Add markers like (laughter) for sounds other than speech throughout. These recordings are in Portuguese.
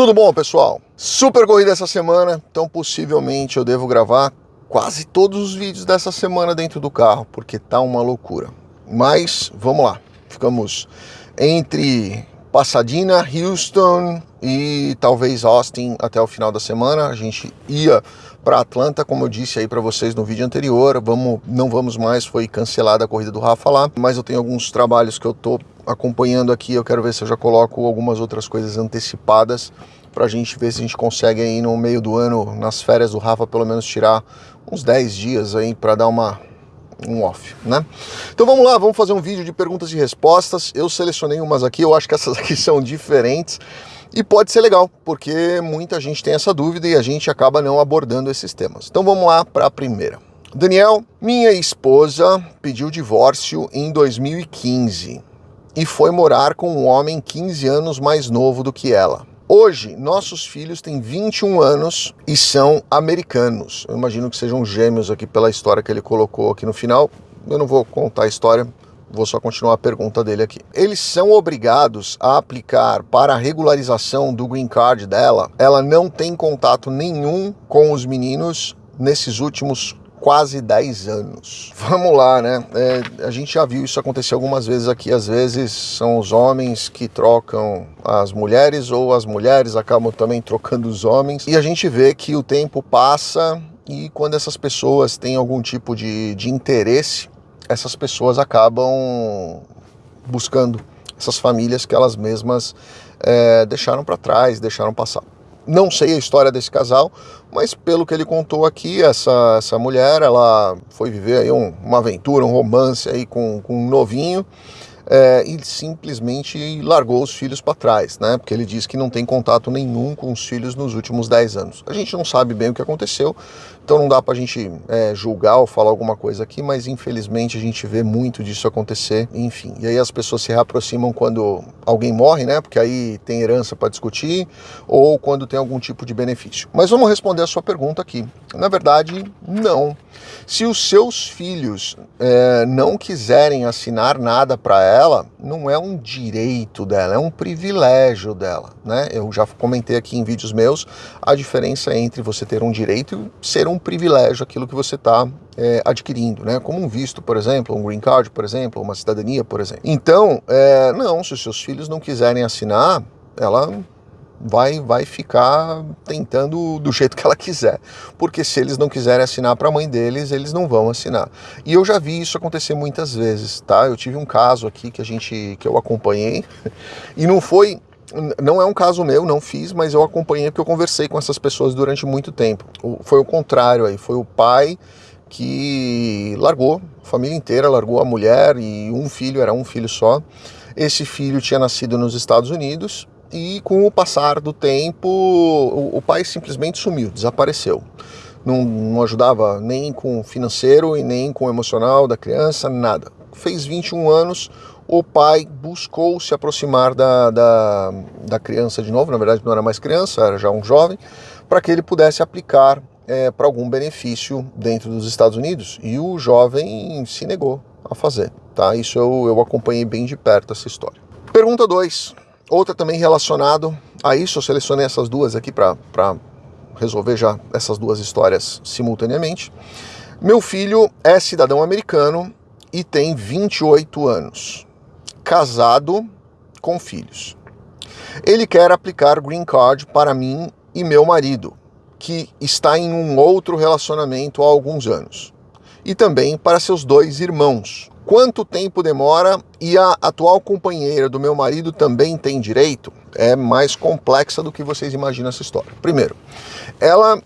Tudo bom, pessoal? Super corrida essa semana, então possivelmente eu devo gravar quase todos os vídeos dessa semana dentro do carro, porque tá uma loucura. Mas vamos lá, ficamos entre Pasadena, Houston e talvez Austin até o final da semana. A gente ia para Atlanta, como eu disse aí para vocês no vídeo anterior. Vamos, não vamos mais, foi cancelada a corrida do Rafa lá, mas eu tenho alguns trabalhos que eu tô acompanhando aqui. Eu quero ver se eu já coloco algumas outras coisas antecipadas para a gente ver se a gente consegue aí no meio do ano, nas férias do Rafa, pelo menos tirar uns 10 dias aí para dar uma um off, né? Então vamos lá, vamos fazer um vídeo de perguntas e respostas. Eu selecionei umas aqui, eu acho que essas (laughs) aqui são diferentes e pode ser legal, porque muita gente tem essa dúvida e a gente acaba não abordando esses temas. Então vamos lá para a primeira. Daniel, minha esposa pediu divórcio em 2015 e foi morar com um homem 15 anos mais novo do que ela. Hoje, nossos filhos têm 21 anos e são americanos. Eu imagino que sejam gêmeos aqui pela história que ele colocou aqui no final. Eu não vou contar a história, vou só continuar a pergunta dele aqui. Eles são obrigados a aplicar para a regularização do green card dela. Ela não tem contato nenhum com os meninos nesses últimos quase 10 anos. Vamos lá, né? É, a gente já viu isso acontecer algumas vezes aqui. Às vezes são os homens que trocam as mulheres ou as mulheres acabam também trocando os homens. E a gente vê que o tempo passa e quando essas pessoas têm algum tipo de, de interesse, essas pessoas acabam buscando essas famílias que elas mesmas é, deixaram para trás, deixaram passar. Não sei a história desse casal, mas pelo que ele contou aqui, essa, essa mulher, ela foi viver aí um, uma aventura, um romance aí com, com um novinho, é, e simplesmente largou os filhos para trás, né? Porque ele diz que não tem contato nenhum com os filhos nos últimos 10 anos. A gente não sabe bem o que aconteceu, então não dá para a gente é, julgar ou falar alguma coisa aqui, mas infelizmente a gente vê muito disso acontecer, enfim. E aí as pessoas se reaproximam quando alguém morre, né? Porque aí tem herança para discutir, ou quando tem algum tipo de benefício. Mas vamos responder a sua pergunta aqui. Na verdade, não. Se os seus filhos é, não quiserem assinar nada para ela, não é um direito dela, é um privilégio dela. Né? Eu já comentei aqui em vídeos meus a diferença entre você ter um direito e ser um privilégio, aquilo que você está é, adquirindo, né? como um visto, por exemplo, um green card, por exemplo, uma cidadania, por exemplo. Então, é, não, se os seus filhos não quiserem assinar, ela vai, vai ficar tentando do jeito que ela quiser. Porque se eles não quiserem assinar para a mãe deles, eles não vão assinar. E eu já vi isso acontecer muitas vezes, tá? Eu tive um caso aqui que a gente que eu acompanhei (laughs) e não foi não é um caso meu, não fiz, mas eu acompanhei porque eu conversei com essas pessoas durante muito tempo. Foi o contrário aí, foi o pai que largou, a família inteira largou a mulher e um filho, era um filho só. Esse filho tinha nascido nos Estados Unidos e com o passar do tempo, o, pai simplesmente sumiu, desapareceu. Não, não, ajudava nem com financeiro e nem com emocional da criança, nada. Fez 21 anos, o pai buscou se aproximar da, da, da criança de novo, na verdade não era mais criança, era já um jovem, para que ele pudesse aplicar é, para algum benefício dentro dos Estados Unidos. E o jovem se negou a fazer. Tá? Isso eu, eu acompanhei bem de perto essa história. Pergunta 2. Outra também relacionado a isso, eu selecionei essas duas aqui para resolver já essas duas histórias simultaneamente. Meu filho é cidadão americano e tem 28 anos, casado com filhos. Ele quer aplicar green card para mim e meu marido, que está em um outro relacionamento há alguns anos, e também para seus dois irmãos, Quanto tempo demora e a atual companheira do meu marido também tem direito? É mais complexa do que vocês imaginam essa história. Primeiro, ela,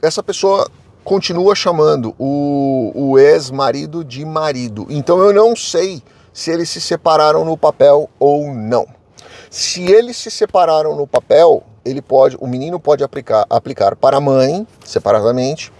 essa pessoa continua chamando o, o ex-marido de marido. Então eu não sei se eles se separaram no papel ou não. Se eles se separaram no papel, ele pode, o menino pode aplicar, aplicar para a mãe separadamente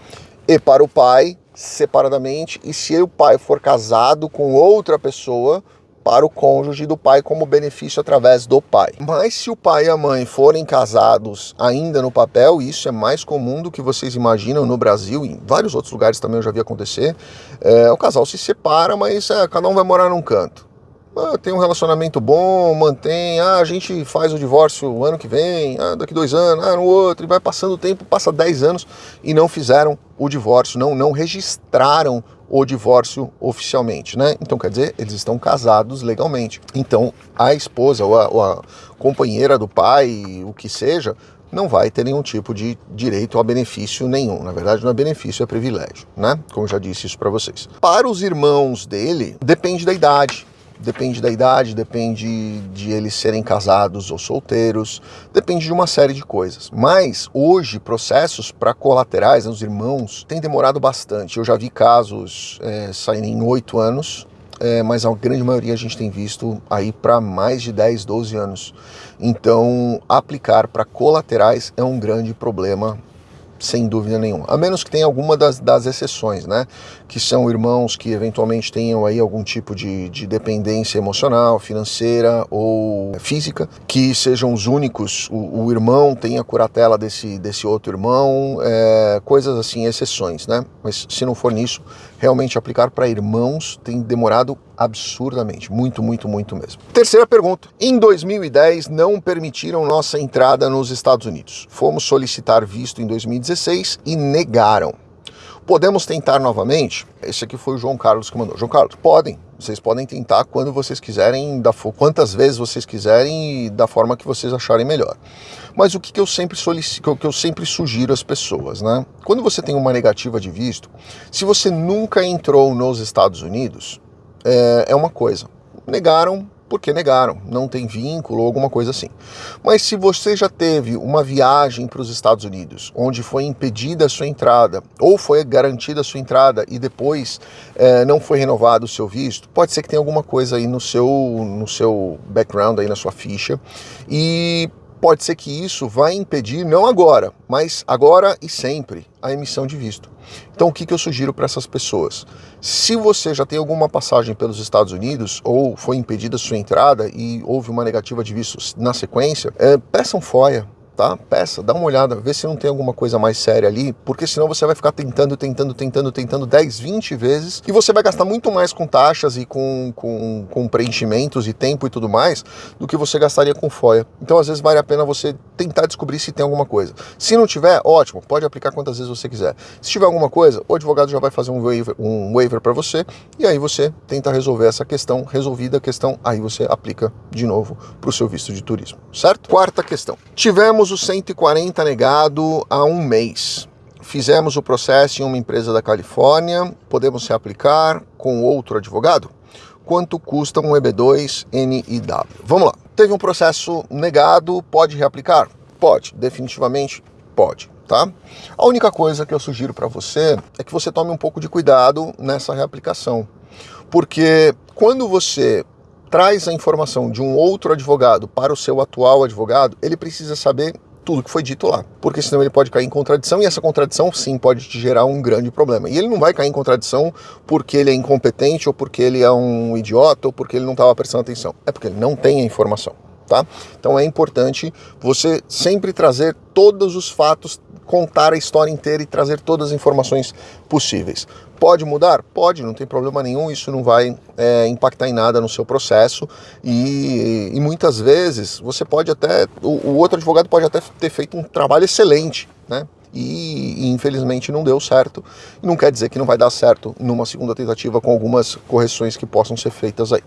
e para o pai separadamente e se o pai for casado com outra pessoa, para o cônjuge do pai como benefício através do pai. Mas se o pai e a mãe forem casados ainda no papel, isso é mais comum do que vocês imaginam no Brasil, e em vários outros lugares também eu já vi acontecer, é, o casal se separa, mas é, cada um vai morar num canto. ah, tem um relacionamento bom, mantém, ah, a gente faz o divórcio o ano que vem, ah, daqui dois anos, ah, no outro, e vai passando o tempo, passa dez anos e não fizeram o divórcio, não, não registraram o divórcio oficialmente, né? Então quer dizer, eles estão casados legalmente. Então a esposa ou a, ou a companheira do pai, o que seja, não vai ter nenhum tipo de direito a benefício nenhum. Na verdade, não é benefício, é privilégio, né? Como já disse isso para vocês. Para os irmãos dele, depende da idade. Depende da idade, depende de eles serem casados ou solteiros, depende de uma série de coisas. Mas hoje, processos para colaterais, né, os irmãos, tem demorado bastante. Eu já vi casos é, saírem em oito anos, é, mas a grande maioria a gente tem visto aí para mais de 10, 12 anos. Então, aplicar para colaterais é um grande problema sem dúvida nenhuma. A menos que tenha alguma das, das exceções, né? Que são irmãos que eventualmente tenham aí algum tipo de, de dependência emocional, financeira ou física, que sejam os únicos, o, o irmão tenha curatela desse, desse outro irmão, é, coisas assim, exceções, né? Mas se não for nisso, realmente aplicar para irmãos tem demorado absurdamente, muito, muito, muito mesmo. Terceira pergunta. Em 2010 não permitiram nossa entrada nos Estados Unidos. Fomos solicitar visto em 2016 e negaram. Podemos tentar novamente? Esse aqui foi o João Carlos que mandou. João Carlos, podem. Vocês podem tentar quando vocês quiserem, da quantas vezes vocês quiserem e da forma que vocês acharem melhor. Mas o que, que eu sempre solicito, o que eu sempre sugiro às pessoas, né? Quando você tem uma negativa de visto, se você nunca entrou nos Estados Unidos, é, é uma coisa. Negaram porque negaram, não tem vínculo ou alguma coisa assim. Mas se você já teve uma viagem para os Estados Unidos, onde foi impedida a sua entrada, ou foi garantida a sua entrada e depois é, não foi renovado o seu visto, pode ser que tenha alguma coisa aí no seu, no seu background, aí na sua ficha, e pode ser que isso vai impedir, não agora, mas agora e sempre, a emissão de visto. Então, o que, que eu sugiro para essas pessoas? Se você já tem alguma passagem pelos Estados Unidos ou foi impedida sua entrada e houve uma negativa de visto na sequência, é, peçam FOIA, tá? Peça, dá uma olhada, vê se não tem alguma coisa mais séria ali, porque senão você vai ficar tentando, tentando, tentando, tentando 10, 20 vezes e você vai gastar muito mais com taxas e com, com, com preenchimentos e tempo e tudo mais do que você gastaria com FOIA. Então, às vezes, vale a pena você tentar descobrir se tem alguma coisa. Se não tiver, ótimo, pode aplicar quantas vezes você quiser. Se tiver alguma coisa, o advogado já vai fazer um waiver, um waiver para você e aí você tenta resolver essa questão, resolvida a questão, aí você aplica de novo para o seu visto de turismo, certo? Quarta questão. Tivemos Tivemos o 140 negado há um mês. Fizemos o processo em uma empresa da Califórnia. Podemos se aplicar com outro advogado? Quanto custa um EB2 NIW? Vamos lá. Teve um processo negado, pode reaplicar? Pode, definitivamente pode, tá? A única coisa que eu sugiro para você é que você tome um pouco de cuidado nessa reaplicação. Porque quando você traz a informação de um outro advogado para o seu atual advogado, ele precisa saber tudo que foi dito lá, porque senão ele pode cair em contradição e essa contradição sim pode te gerar um grande problema. E ele não vai cair em contradição porque ele é incompetente ou porque ele é um idiota ou porque ele não estava prestando atenção, é porque ele não tem a informação. Tá? Então é importante você sempre trazer todos os fatos, contar a história inteira e trazer todas as informações possíveis. Pode mudar? Pode, não tem problema nenhum, isso não vai é, impactar em nada no seu processo e, e muitas vezes você pode até, o, o, outro advogado pode até ter feito um trabalho excelente, né? E, e infelizmente não deu certo. Não quer dizer que não vai dar certo numa segunda tentativa com algumas correções que possam ser feitas aí.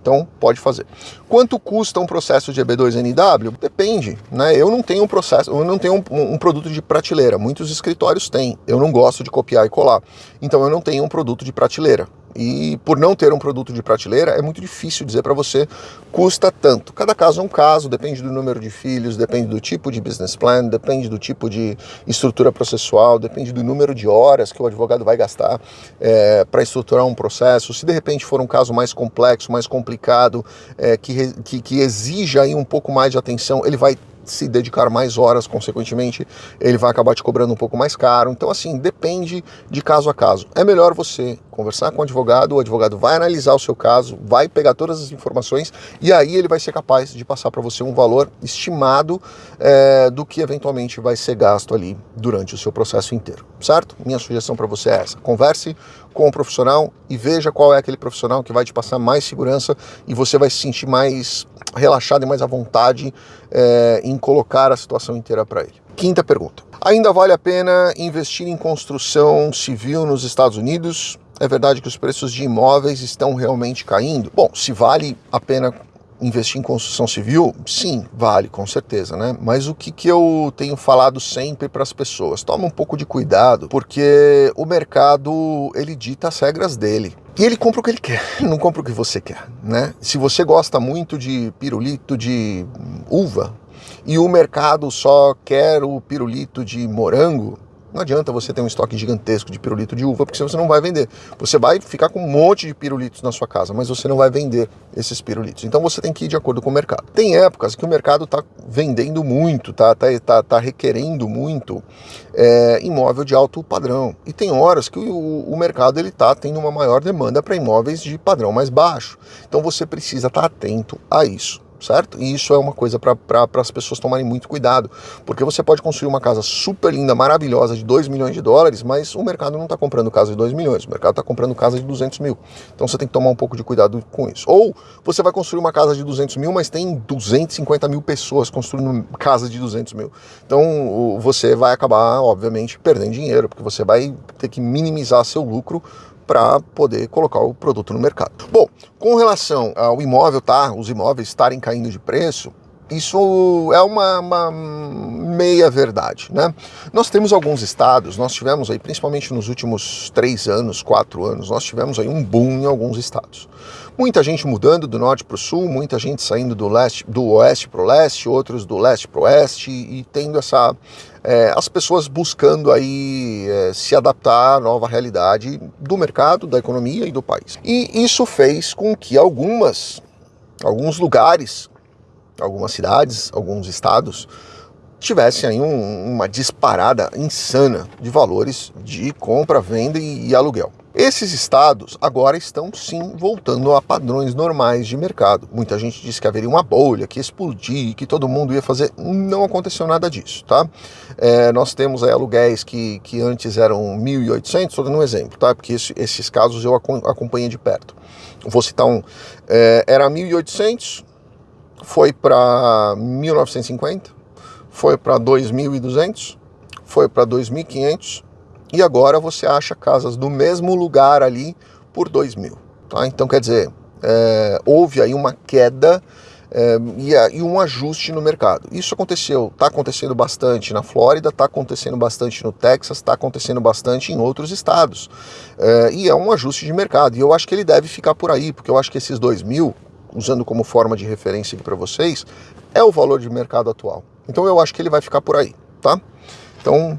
Então, pode fazer. Quanto custa um processo de EB2NW? Depende, né? Eu não tenho um processo, eu não tenho um, um, produto de prateleira. Muitos escritórios têm. Eu não gosto de copiar e colar. Então, eu não tenho um produto de prateleira. E por não ter um produto de prateleira, é muito difícil dizer para você custa tanto. Cada caso é um caso, depende do número de filhos, depende do tipo de business plan, depende do tipo de estrutura processual, depende do número de horas que o advogado vai gastar é, para estruturar um processo. Se de repente for um caso mais complexo, mais complicado, é, que, que, que exija aí um pouco mais de atenção, ele vai se dedicar mais horas, consequentemente, ele vai acabar te cobrando um pouco mais caro. Então, assim, depende de caso a caso. É melhor você conversar com o advogado, o advogado vai analisar o seu caso, vai pegar todas as informações e aí ele vai ser capaz de passar para você um valor estimado é, do que eventualmente vai ser gasto ali durante o seu processo inteiro, certo? Minha sugestão para você é essa: converse com o profissional e veja qual é aquele profissional que vai te passar mais segurança e você vai se sentir mais relaxado e mais à vontade é, em colocar a situação inteira para ele. Quinta pergunta: ainda vale a pena investir em construção civil nos Estados Unidos? É verdade que os preços de imóveis estão realmente caindo? Bom, se vale a pena investir em construção civil? Sim, vale, com certeza, né? Mas o que, que eu tenho falado sempre para as pessoas? Toma um pouco de cuidado, porque o mercado, ele dita as regras dele. E ele compra o que ele quer, não compra o que você quer, né? Se você gosta muito de pirulito de uva e o mercado só quer o pirulito de morango, não adianta você ter um estoque gigantesco de pirulito de uva, porque você não vai vender. Você vai ficar com um monte de pirulitos na sua casa, mas você não vai vender esses pirulitos. Então você tem que ir de acordo com o mercado. Tem épocas que o mercado está vendendo muito, tá, tá, tá, tá requerendo muito é, imóvel de alto padrão. E tem horas que o, o mercado ele está tendo uma maior demanda para imóveis de padrão mais baixo. Então você precisa estar tá atento a isso certo? E isso é uma coisa para as pessoas tomarem muito cuidado, porque você pode construir uma casa super linda, maravilhosa, de 2 milhões de dólares, mas o mercado não está comprando casa de 2 milhões, o mercado está comprando casa de 200 mil. Então você tem que tomar um pouco de cuidado com isso. Ou você vai construir uma casa de 200 mil, mas tem 250 mil pessoas construindo casa de 200 mil. Então você vai acabar, obviamente, perdendo dinheiro, porque você vai ter que minimizar seu lucro para poder colocar o produto no mercado. Bom, com relação ao imóvel, tá? Os imóveis estarem caindo de preço, isso é uma, uma, meia verdade, né? Nós temos alguns estados, nós tivemos aí, principalmente nos últimos três anos, quatro anos, nós tivemos aí um boom em alguns estados. Muita gente mudando do norte para o sul, muita gente saindo do leste, do oeste para o leste, outros do leste para o oeste e tendo essa é, as pessoas buscando aí é, se adaptar à nova realidade do mercado, da economia e do país. E isso fez com que algumas, alguns lugares, algumas cidades, alguns estados tivessem aí um, uma disparada insana de valores de compra, venda e, e aluguel. Esses estados agora estão sim voltando a padrões normais de mercado. Muita gente disse que haveria uma bolha, que explodir, que todo mundo ia fazer. Não aconteceu nada disso, tá? É, nós temos aí aluguéis que, que antes eram 1.800, estou dando um exemplo, tá? Porque esse, esses casos eu acompanhei de perto. Vou citar um. É, era 1.800, foi para 1.950, foi para 2.200, foi para 2.500 e agora você acha casas do mesmo lugar ali por 2 mil. Tá? Então, quer dizer, é, houve aí uma queda é, e, e, um ajuste no mercado. Isso aconteceu, está acontecendo bastante na Flórida, está acontecendo bastante no Texas, está acontecendo bastante em outros estados. É, e é um ajuste de mercado. E eu acho que ele deve ficar por aí, porque eu acho que esses 2 mil, usando como forma de referência aqui para vocês, é o valor de mercado atual. Então eu acho que ele vai ficar por aí, tá? Então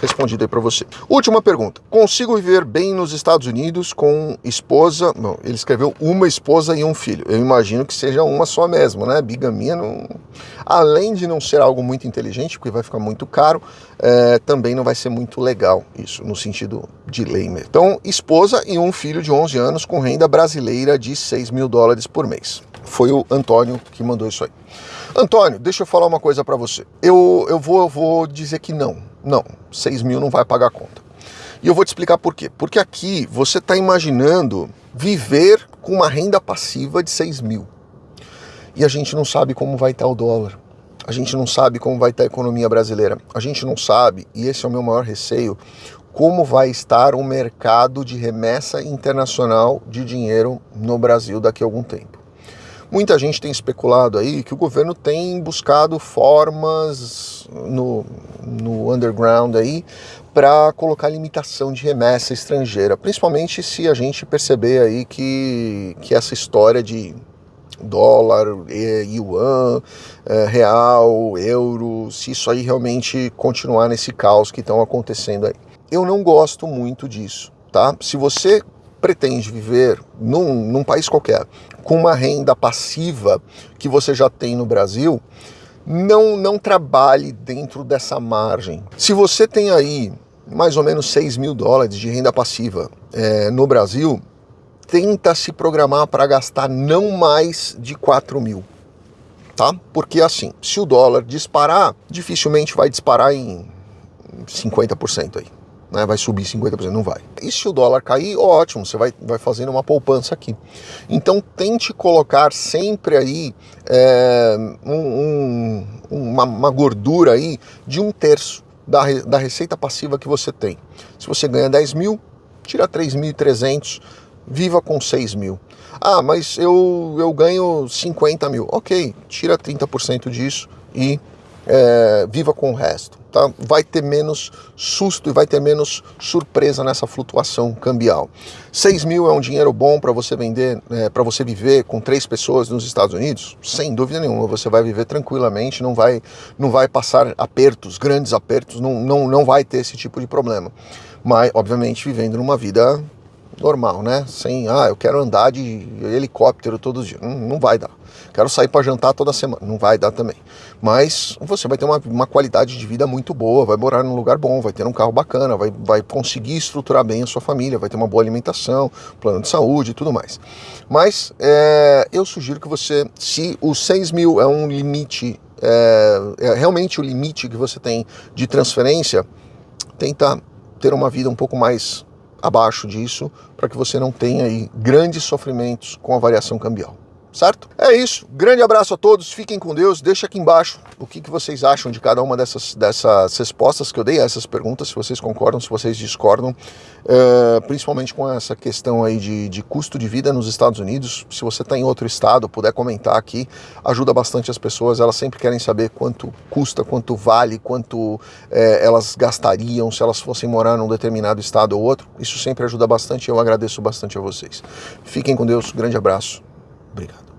respondido aí para você. Última pergunta. Consigo viver bem nos Estados Unidos com esposa? Não, ele escreveu uma esposa e um filho. Eu imagino que seja uma só mesmo, né? Bigamia não. Além de não ser algo muito inteligente, porque vai ficar muito caro, é, também não vai ser muito legal isso, no sentido de lei mesmo. Então, esposa e um filho de 11 anos com renda brasileira de 6 mil dólares por mês. Foi o Antônio que mandou isso aí. Antônio, deixa eu falar uma coisa para você. Eu, eu, vou, eu vou dizer que não não, 6 mil não vai pagar a conta. E eu vou te explicar por quê. Porque aqui você está imaginando viver com uma renda passiva de 6 mil. E a gente não sabe como vai estar o dólar. A gente não sabe como vai estar a economia brasileira. A gente não sabe, e esse é o meu maior receio, como vai estar o mercado de remessa internacional de dinheiro no Brasil daqui a algum tempo. Muita gente tem especulado aí que o governo tem buscado formas no, no underground aí para colocar limitação de remessa estrangeira, principalmente se a gente perceber aí que, que essa história de dólar, yuan, é, real, euro, se isso aí realmente continuar nesse caos que estão acontecendo aí. Eu não gosto muito disso, tá? Se você pretende viver num, num país qualquer com uma renda passiva que você já tem no Brasil, não, não trabalhe dentro dessa margem. Se você tem aí mais ou menos 6 mil dólares de renda passiva é, no Brasil, tenta se programar para gastar não mais de 4 mil. Tá? Porque assim, se o dólar disparar, dificilmente vai disparar em 50% aí. Né, vai subir 50%, não vai. E se o dólar cair, ótimo, você vai, vai fazendo uma poupança aqui. Então tente colocar sempre aí é, um, um, uma, uma gordura aí de um terço da, da receita passiva que você tem. Se você ganha 10 mil, tira 3.300, viva com 6 mil. Ah, mas eu, eu ganho 50 mil. Ok, tira 30% disso e é, viva com o resto. Tá? Vai ter menos susto e vai ter menos surpresa nessa flutuação cambial. 6 mil é um dinheiro bom para você vender, é, para você viver com três pessoas nos Estados Unidos? Sem dúvida nenhuma, você vai viver tranquilamente, não vai, não vai passar apertos, grandes apertos, não, não, não vai ter esse tipo de problema. Mas, obviamente, vivendo numa vida normal, né? Sem, ah, eu quero andar de helicóptero todos os dias. Não, não vai dar. Quero sair para jantar toda semana. Não vai dar também. Mas você vai ter uma, uma qualidade de vida muito boa, vai morar num lugar bom, vai ter um carro bacana, vai, vai conseguir estruturar bem a sua família, vai ter uma boa alimentação, plano de saúde e tudo mais. Mas é, eu sugiro que você, se os 6 mil é um limite, é, é realmente o limite que você tem de transferência, tenta ter uma vida um pouco mais abaixo disso, para que você não tenha aí grandes sofrimentos com a variação cambial certo? É isso. Grande abraço a todos, fiquem com Deus. Deixa aqui embaixo o que, que vocês acham de cada uma dessas, dessas respostas que eu dei a essas perguntas, se vocês concordam, se vocês discordam, uh, principalmente com essa questão aí de, de custo de vida nos Estados Unidos. Se você está em outro estado, puder comentar aqui, ajuda bastante as pessoas. Elas sempre querem saber quanto custa, quanto vale, quanto eh, elas gastariam se elas fossem morar num determinado estado ou outro. Isso sempre ajuda bastante eu agradeço bastante a vocês. Fiquem com Deus, grande abraço. Obrigado.